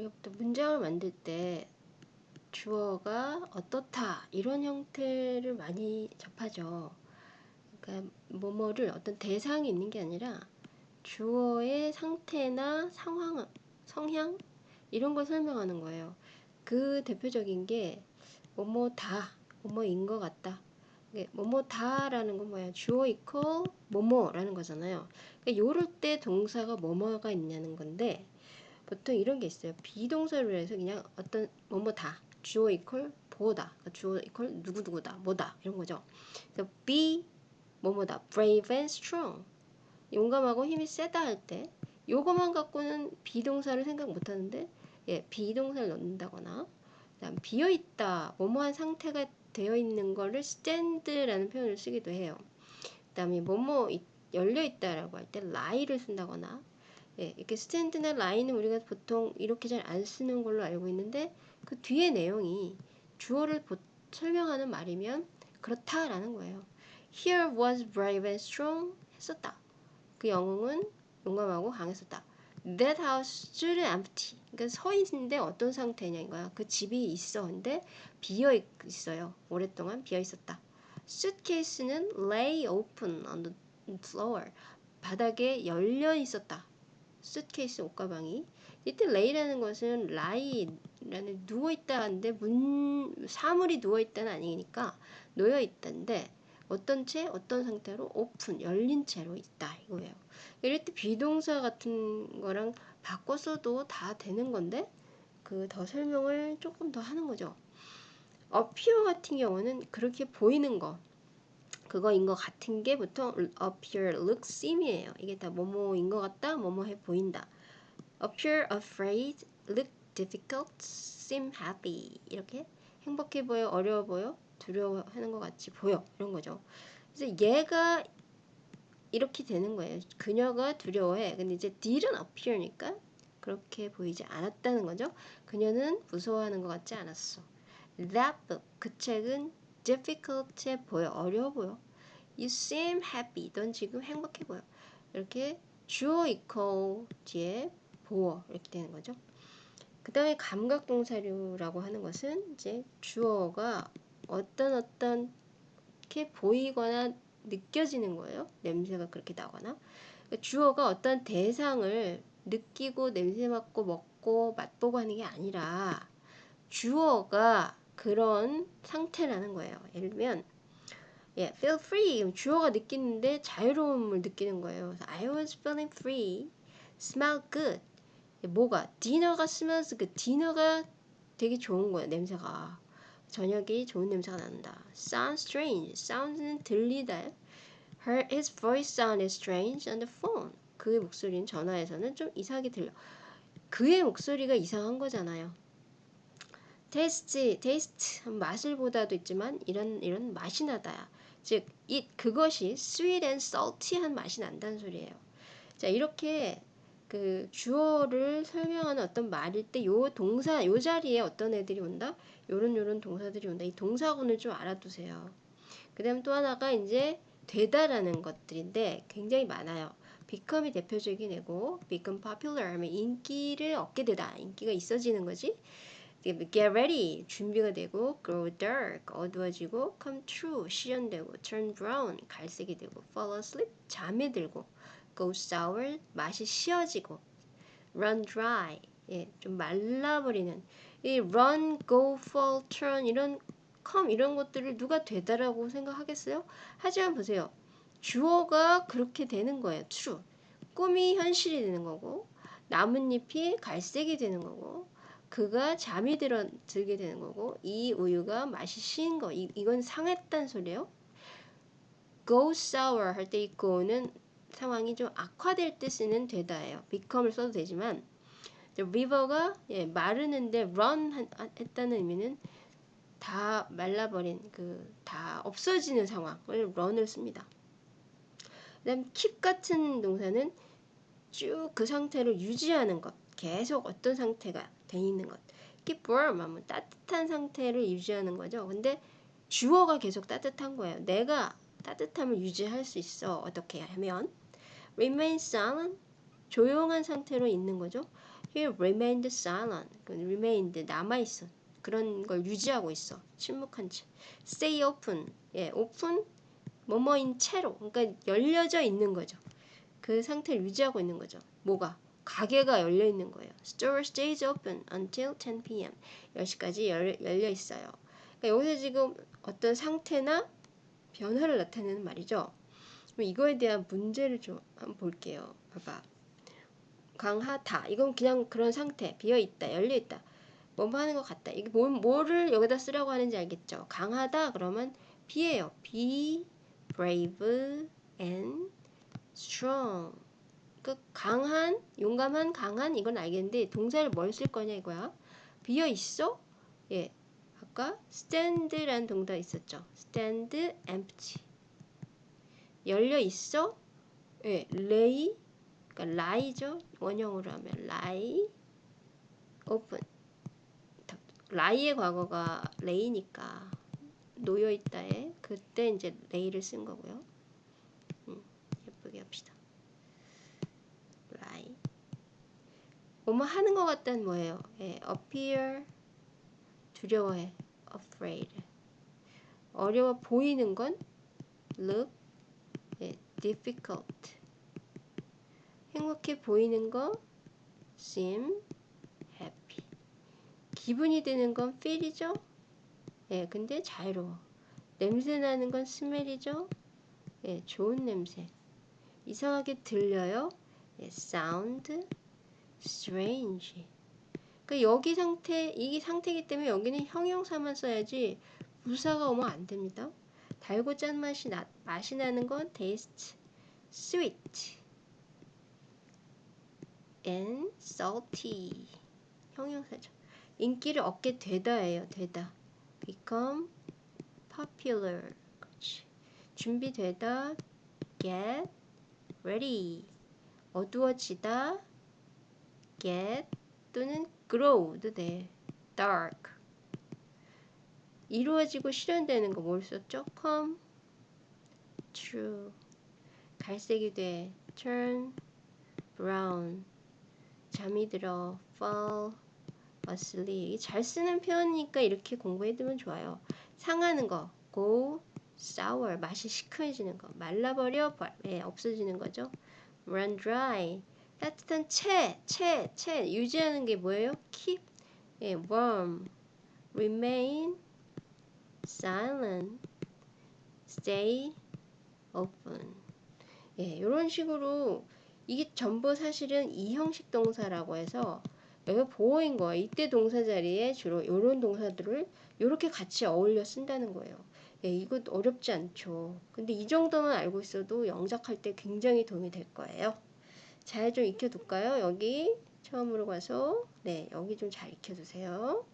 우리가 또 문장을 만들 때 주어가 어떻다 이런 형태를 많이 접하죠. 그러니까 뭐뭐를 어떤 대상이 있는 게 아니라 주어의 상태나 상황, 성향 이런 걸 설명하는 거예요. 그 대표적인 게 뭐뭐 다, 뭐뭐인 것 같다. 뭐뭐 다라는 건 뭐야? 주어 이퀄 뭐뭐라는 거잖아요. 그러니까 요럴 때 동사가 뭐뭐가 있냐는 건데 보통 이런 게 있어요. 비동사로 해서 그냥 어떤 뭐뭐다 주어 equal 보다 그러니까 주어 equal 누구누구다 뭐다 이런 거죠. 그래서 be 뭐뭐다 brave and strong 용감하고 힘이 세다 할 때 요거만 갖고는 비동사를 생각 못 하는데 예, 비동사를 넣는다거나 그다음 비어 있다 뭐뭐한 상태가 되어 있는 거를 stand라는 표현을 쓰기도 해요. 그다음에 뭐뭐 열려 있다라고 할 때 lie를 쓴다거나 예, 이렇게 stand나 lie는 우리가 보통 이렇게 잘 안 쓰는 걸로 알고 있는데 그 뒤에 내용이 주어를 보, 설명하는 말이면 그렇다라는 거예요. Here was brave and strong 했었다. 그 영웅은 용감하고 강했었다. That house stood empty. 그러니까 서 있는데 어떤 상태냐 이거야. 그 집이 있어. 근데 비어 있어요. 오랫동안 비어 있었다. suitcase는 lay open on the floor. 바닥에 열려 있었다. Suitcase 옷가방이. 이때 lay라는 것은 lie라는 누워 있다 하는데 문 사물이 누워 있다는 아니니까 놓여 있다인데 어떤 채 어떤 상태로 오픈 열린 채로 있다 이거예요. 이럴 때 be동사 같은 거랑 바꿔서도 다 되는 건데 그 더 설명을 조금 더 하는 거죠. appear 같은 경우는 그렇게 보이는 거 그거인 것 같은 게 보통 appear, look, seem이에요. 이게 다 뭐뭐인 것 같다, 뭐뭐해 보인다. appear afraid, look difficult, seem happy 이렇게 행복해 보여, 어려워 보여, 두려워하는 것 같이 보여 이런 거죠. 그래서 얘가 이렇게 되는 거예요. 그녀가 두려워해. 근데 이제 didn't appear니까 그렇게 보이지 않았다는 거죠. 그녀는 무서워하는 것 같지 않았어. That book, 그 책은 difficult해 보여, 어려워 보여. You seem happy, 넌 지금 행복해 보여. 이렇게 주어 equal 뒤에 보어 이렇게 되는 거죠. 그 다음에 감각동사류라고 하는 것은 이제 주어가 어떤 어떤 이렇게 보이거나 느껴지는 거예요. 냄새가 그렇게 나거나. 그러니까 주어가 어떤 대상을 느끼고 냄새 맡고 먹고 맛보고 하는 게 아니라 주어가 그런 상태라는 거예요. 예를 들면 예, feel free 주어가 느끼는데 자유로움을 느끼는 거예요. I was feeling free. smell good. 뭐가 디너가 smells good. 디너가 되게 좋은 거예요. 냄새가. 저녁이 좋은 냄새가 난다. Sound strange. sound는 들리다. Her his voice sounded strange on the phone. 그의 목소리는 전화에서는 좀 이상하게 들려. 그의 목소리가 이상한 거잖아요. 테스트, 테스트 맛을 보다도 있지만 이런 이런 맛이 나다. 즉, 이 그것이 sweet and salty한 맛이 난다는 소리예요. 자, 이렇게 그 주어를 설명하는 어떤 말일 때 요 동사 요 자리에 어떤 애들이 온다? 요런 요런 동사들이 온다. 이 동사군을 좀 알아두세요. 그다음 또 하나가 이제 되다라는 것들인데 굉장히 많아요. become이 대표적인 애고 become popular 하면 인기를 얻게 되다. 인기가 있어지는 거지. Get ready 준비가 되고 grow dark 어두워지고 come true 실현되고 turn brown 갈색이 되고 fall asleep 잠에 들고 go sour 맛이 쉬어지고 run dry 예, 좀 말라버리는 이 run, go, fall, turn 이런 come 이런 것들을 누가 되다라고 생각하겠어요? 하지만 보세요. 주어가 그렇게 되는 거예요. true. 꿈이 현실이 되는 거고 나뭇잎이 갈색이 되는 거고 그가 잠이 들어, 들게 되는 거고 이 우유가 맛이 신 거. 이, 이건 상했단 소리예요. go sour 할 때 이 go는 상황이 좀 악화될 때 쓰는 되다예요. become을 써도 되지만 river가 예, 마르는데 run 했다는 의미는 다 말라버린 그 다 없어지는 상황을 run을 씁니다. 그다음 keep 같은 동사는 쭉 그 상태를 유지하는 것, 계속 어떤 상태가 돼 있는 것. keep warm 하면 따뜻한 상태를 유지하는 거죠. 근데 주어가 계속 따뜻한 거예요. 내가 따뜻함을 유지할 수 있어. 어떻게 하면 remain silent 조용한 상태로 있는 거죠. He remained silent. 그 remained 남아 있어. 그런 걸 유지하고 있어. 침묵한 채. Stay open. 예, open 뭐뭐인 채로. 그러니까 열려져 있는 거죠. 그 상태를 유지하고 있는 거죠. 뭐가? 가게가 열려 있는 거예요. Store stays open until 10 p.m. 10시까지 열, 열려 있어요. 그러니까 여기서 지금 어떤 상태나 변화를 나타내는 말이죠. 그럼 이거에 대한 문제를 좀 한번 볼게요. 봐봐. 강하다. 이건 그냥 그런 상태. 비어 있다. 열려 있다. 뭐뭐 하는 것 같다. 이게 뭐, 뭐를 여기다 쓰라고 하는지 알겠죠? 강하다. 그러면 be예요. be brave and strong. 그 강한, 용감한, 강한 이건 알겠는데 동사를 뭘 쓸 거냐 이거야. 비어 있어? 예. 아까 stand라는 동사 있었죠. stand empty. 열려 있어? 예. lay 그러니까 lie죠. 원형으로 하면 lie open. lie의 과거가 lay니까 놓여 있다에 그때 이제 lay를 쓴 거고요. 음, 예쁘게 합시다. lie. 뭐뭐 하는 것 같다는 뭐예요? 예, appear 두려워해. afraid. 어려워 보이는 건 look 예, difficult. 행복해 보이는 거 seem happy. 기분이 드는 건 feel이죠? 예, 근데 자유로워. 냄새 나는 건 smell이죠? 예, 좋은 냄새. 이상하게 들려요? 예, sound strange. 그 여기 상태, 이게 상태이기 때문에 여기는 형용사만 써야지 부사가 오면 안 됩니다. 달고 짠 맛이 나, 맛이 나는 건 taste sweet. and salty 형용사죠. 인기를 얻게 되다예요. 되다. become popular. 그렇지. 준비되다. get ready. 어두워지다. Get 또는 grow도 돼. dark. 이루어지고 실현되는 거 뭘 썼죠? come true. 갈색이 돼. turn brown. 잠이 들어 fall asleep 잘 쓰는 표현이니까 이렇게 공부해두면 좋아요 상하는 거 go sour 맛이 시큼해지는 거 말라버려 예, 없어지는 거죠 run dry 따뜻한 채, 채, 채 유지하는 게 뭐예요? keep 예, warm remain silent stay open 예, 이런 식으로 이게 전부 사실은 이형식 동사라고 해서 여기 보호인 거예요. 이때 동사 자리에 주로 이런 동사들을 이렇게 같이 어울려 쓴다는 거예요. 예, 이거 어렵지 않죠. 근데 이 정도만 알고 있어도 영작할 때 굉장히 도움이 될 거예요. 잘 좀 익혀둘까요? 여기 처음으로 가서 네 여기 좀 잘 익혀두세요.